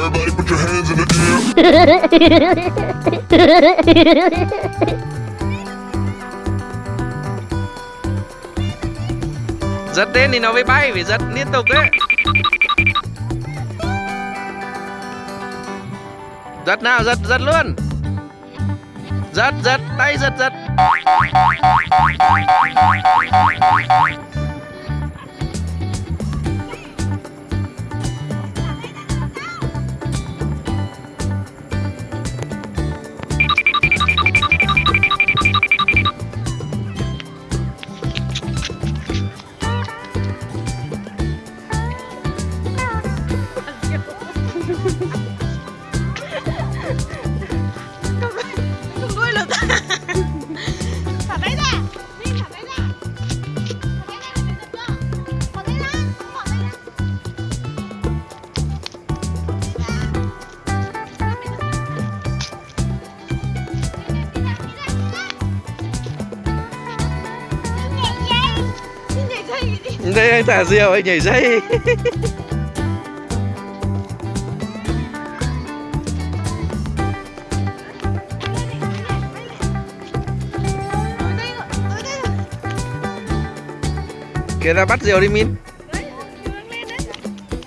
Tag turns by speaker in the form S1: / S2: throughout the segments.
S1: Everybody put your hands in the air.
S2: giật tên thì nó mới bay, phải giật liên tục đấy. Giật nào, giật giật luôn. Giật giật, tay giật giật.
S3: Không đuôi lực Thả thả tay ra Thả Thả tay ra Nhảy dây đi
S2: đây anh thả diều anh nhảy dây kìa ra bắt diều đi min?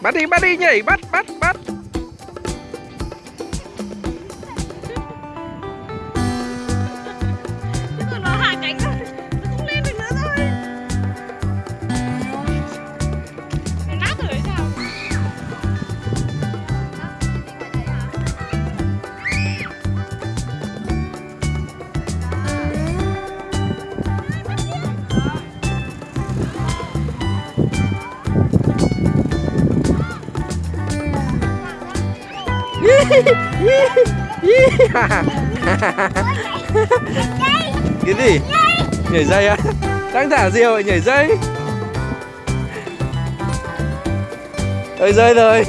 S2: Bắt đi bắt đi nhảy bắt bắt bắt cái gì? Nhảy dây á? Đang thả diều lại nhảy dây. Ơi rơi rồi.